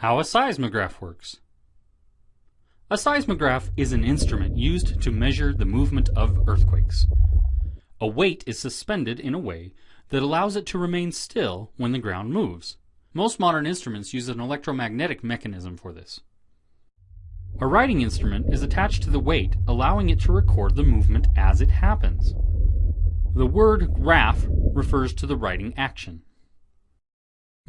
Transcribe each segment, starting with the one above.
How a seismograph works. A seismograph is an instrument used to measure the movement of earthquakes. A weight is suspended in a way that allows it to remain still when the ground moves. Most modern instruments use an electromagnetic mechanism for this. A writing instrument is attached to the weight, allowing it to record the movement as it happens. The word graph refers to the writing action.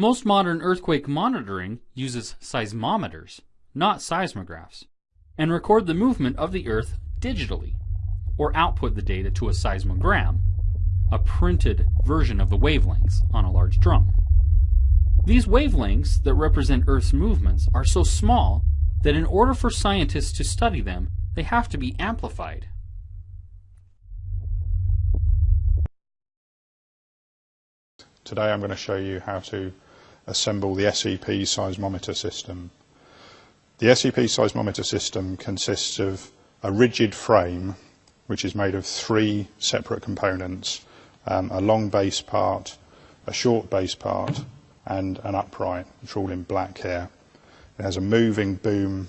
Most modern earthquake monitoring uses seismometers, not seismographs, and record the movement of the earth digitally, or output the data to a seismogram, a printed version of the wavelengths on a large drum. These wavelengths that represent Earth's movements are so small that in order for scientists to study them, they have to be amplified. Today I'm going to show you how to assemble the SEP seismometer system. The SEP seismometer system consists of a rigid frame which is made of three separate components, um, a long base part, a short base part and an upright, which are all in black here. It has a moving boom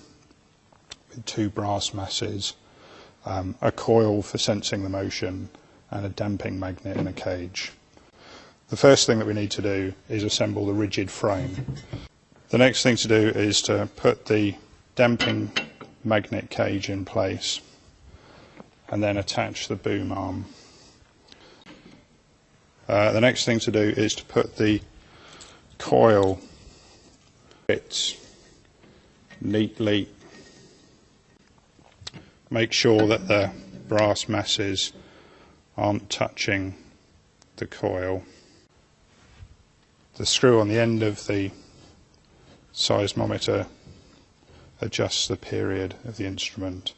with two brass masses, um, a coil for sensing the motion and a damping magnet in a cage. The first thing that we need to do is assemble the rigid frame. The next thing to do is to put the damping magnet cage in place and then attach the boom arm. Uh, the next thing to do is to put the coil bits neatly. Make sure that the brass masses aren't touching the coil the screw on the end of the seismometer adjusts the period of the instrument.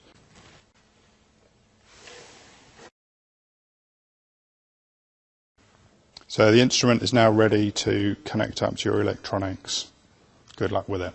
So the instrument is now ready to connect up to your electronics. Good luck with it.